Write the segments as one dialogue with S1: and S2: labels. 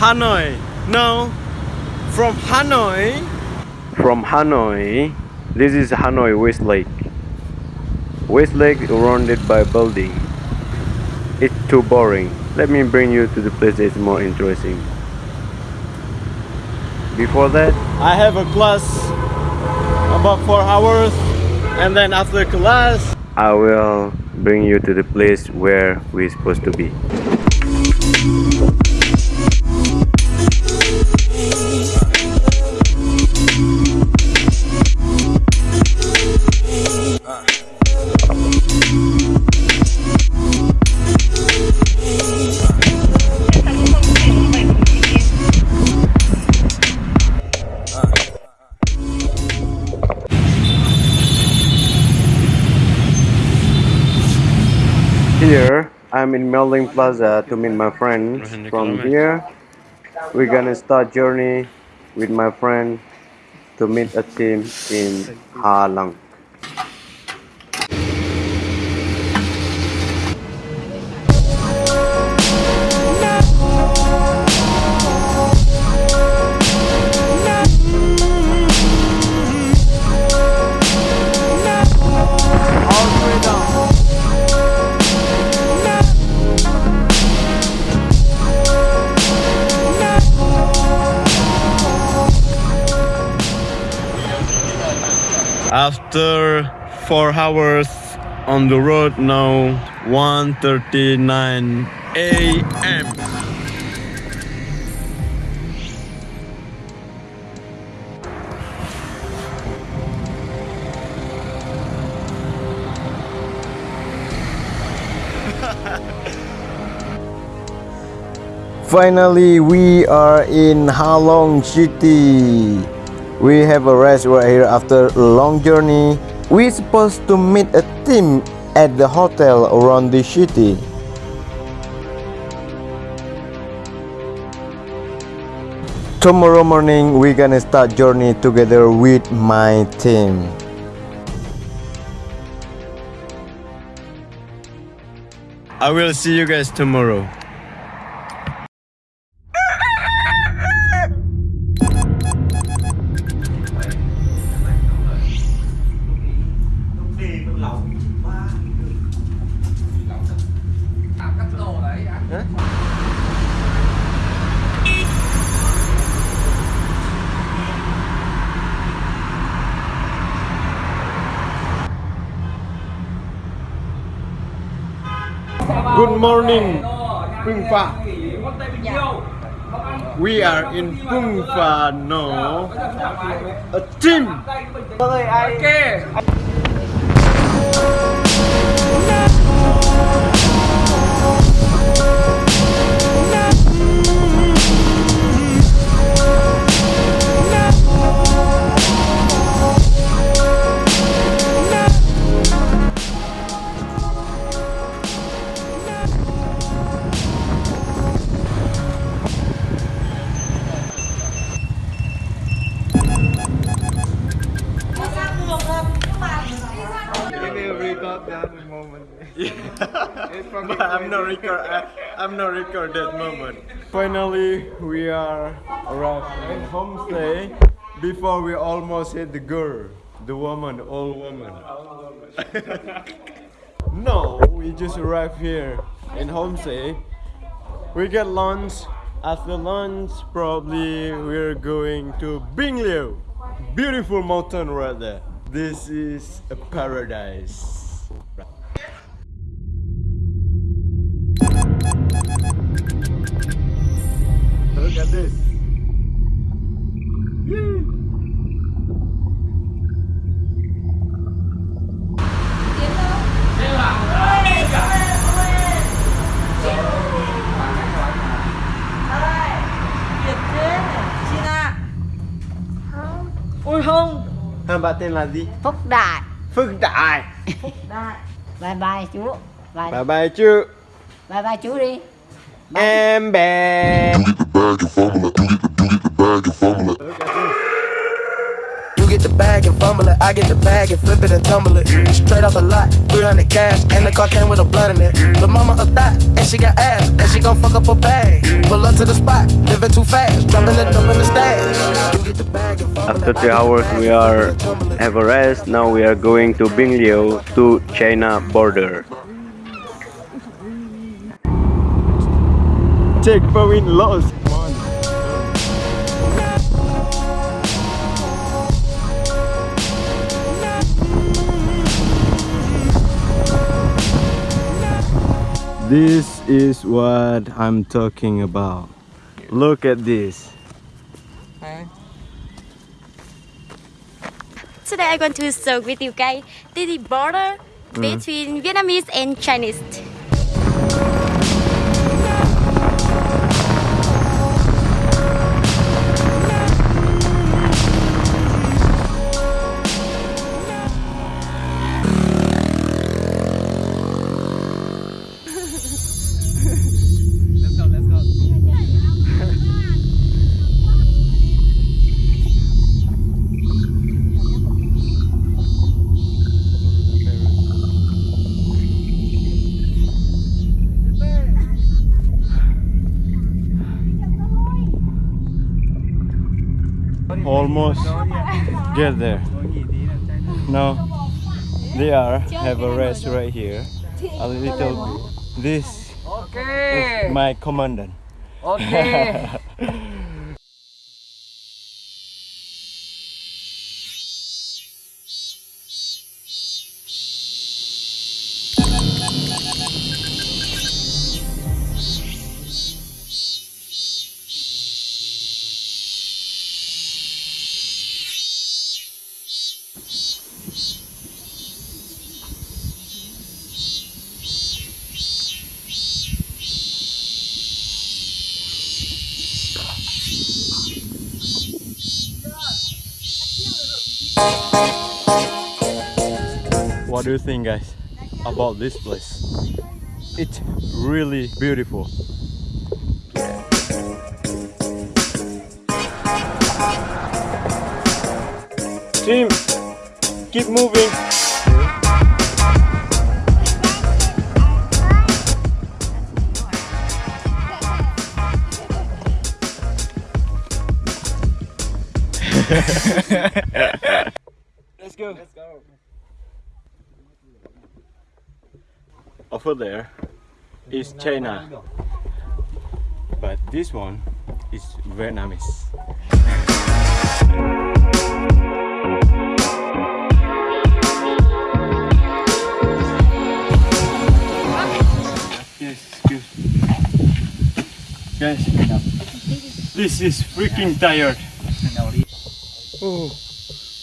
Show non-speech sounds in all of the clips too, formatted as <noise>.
S1: Hanoi. No, from Hanoi. From Hanoi, this is Hanoi West Lake. West Lake surrounded by building. It's too boring. Let me bring you to the place that's more interesting. Before that, I have a class about four hours, and then after class, I will bring you to the place where we're supposed to be. I'm in Melding Plaza to meet my friends. From here, we're gonna start journey with my friend to meet a team in Ha Long. After four hours on the road now 1:39 a.m. Finally, we are in Halong City. We have a rest right here after a long journey. We're supposed to meet a team at the hotel around the city. Tomorrow morning, we're gonna start journey together with my team. I will see you guys tomorrow. Good morning, Pung Pha. We are in Pung Pha no. A team. but I'm not record. I, I'm not record that moment. Finally, we are arrived homestay. Before we almost hit the girl, the woman, old woman. <laughs> no, we just arrived here in homestay. We get lunch. After lunch, probably we're going to Binh Lieu. Beautiful mountain right there. This is a paradise. At this.
S2: Ôi không
S1: Hai bạn tên là gì?
S2: Phúc Đại
S1: Phương Đại.
S2: Đại Bye bye chú Bye
S1: Bye bye chứ.
S2: bye, bye chú đi
S1: Em bé.
S3: You get the bag and fumble it. You get the, you get the bag and fumble it.
S1: Look at this.
S3: You get get the bag and fumble it. I get the bag and flip it and tumble it. Straight off the lot, 300 cash, and the car came with a blunt in it. The mama a thot, and she got ass, and she gon' fuck up her bag. Pull up to the spot, living too fast, dropping the dump in the stash. You get the bag and fumble
S1: After
S3: it.
S1: Three hours we are
S3: flip it and tumble it.
S1: have a rest. Now we are going to Binh Lieu to China border. Checkpoint lost. This is what I'm talking about. Look at this.
S4: Today I'm going to talk with you guys the border mm. between Vietnamese and Chinese.
S1: Almost get there. Now they are have a rest right here. A little. This is my commandant.
S5: Okay. <laughs>
S1: What do you think, guys, about this place? It's really beautiful. Team, keep moving. <laughs> Let's go. Let's go. Over there is China, but this one is Vietnamese. Yes, excuse. Guys, this is freaking tired. Oh,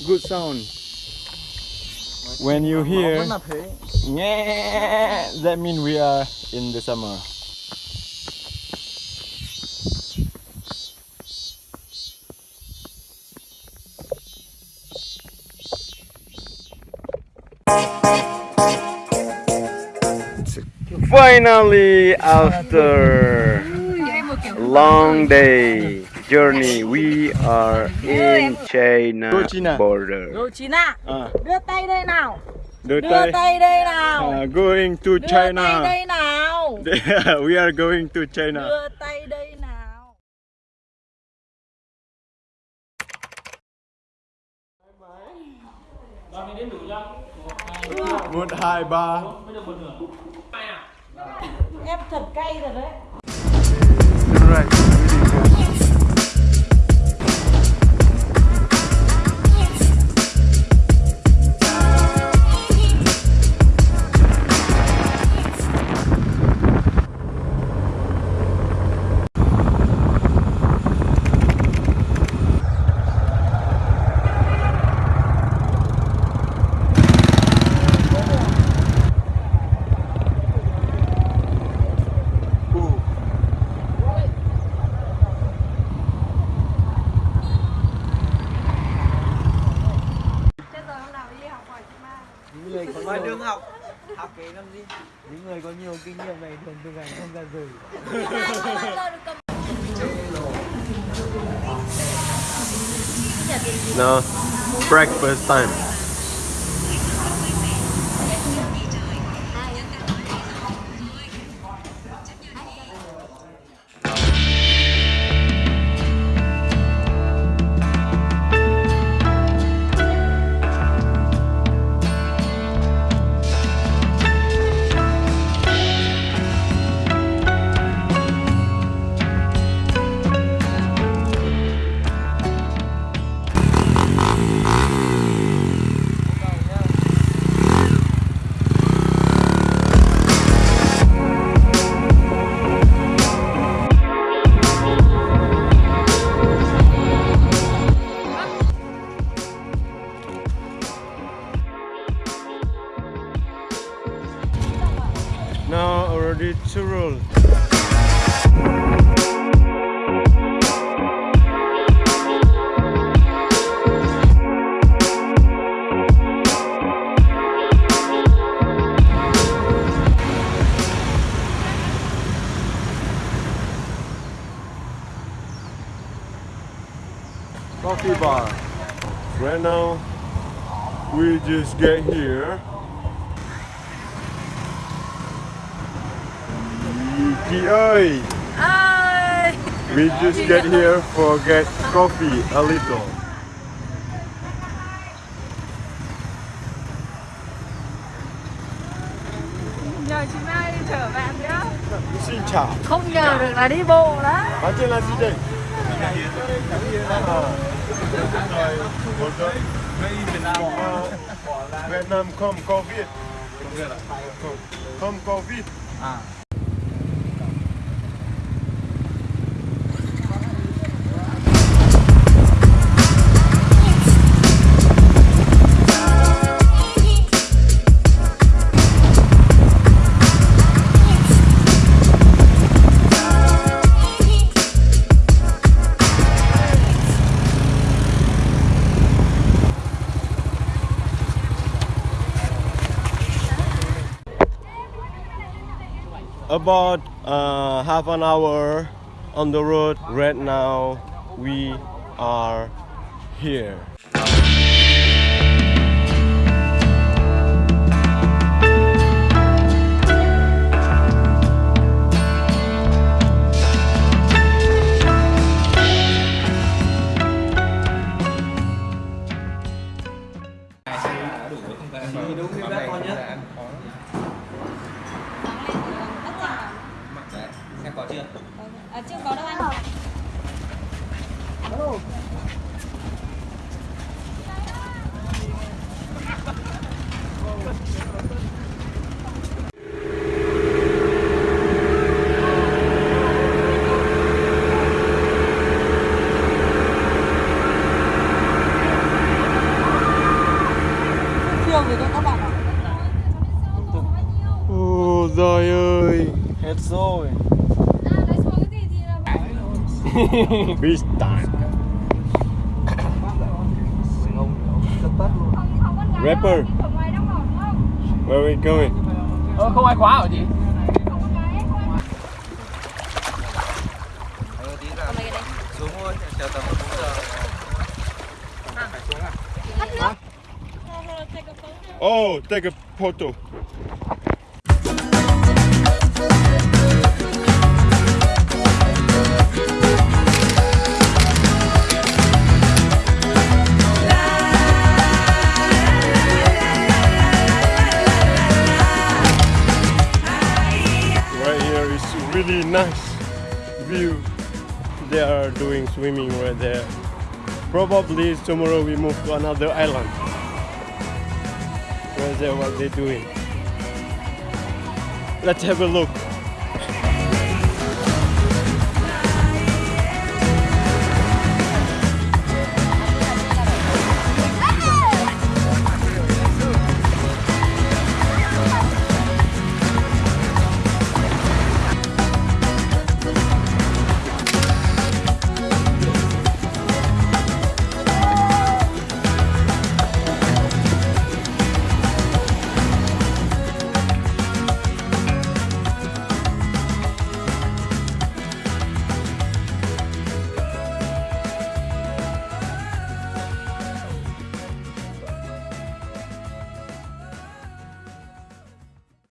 S1: good sound. When you hear, "Nyeh," that means we are in the summer. Finally, after long day journey, we are in China
S5: Go China.
S1: border.
S5: Rồi Chín ạ,
S1: Ah,
S5: đưa tay đây nào.
S1: Đưa
S5: Đưa
S1: tay.
S5: tay đây nào.
S1: Ah, going to
S5: Đưa tay
S1: China.
S5: đây nào. <laughs>
S1: we are going to China.
S5: Đưa tay đây nào.
S1: Một, hai, ba.
S5: Em thật cay rồi đấy.
S1: Right.
S6: Đường học Học cái làm gì Những người có nhiều kinh nghiệm này thường thực hành không ra rời
S1: No.
S7: breakfast time. Now already to roll. Coffee bar. Right now, we just get here. Chị ơi! We just get here for get coffee a little.
S5: Nhờ chị Mai chở bạn nhá.
S7: Xin chào.
S5: Không nhờ được là đi bộ đó.
S7: Bạn tên là gì đây? À, à, Việt Nam không Covid. Không, Covid. About uh, half an hour on the road right now we are here ơi
S1: Hết rồi.
S7: Beach time Rapper Where are we going?
S1: Ờ, không ai khóa hả chị? Xuống thôi, chờ tầm 4 giờ. Phải xuống à?
S7: Oh, take a photo. Is really nice view. They are doing swimming right there. Probably tomorrow we move to another island. Where's there what they're doing? Let's have a look.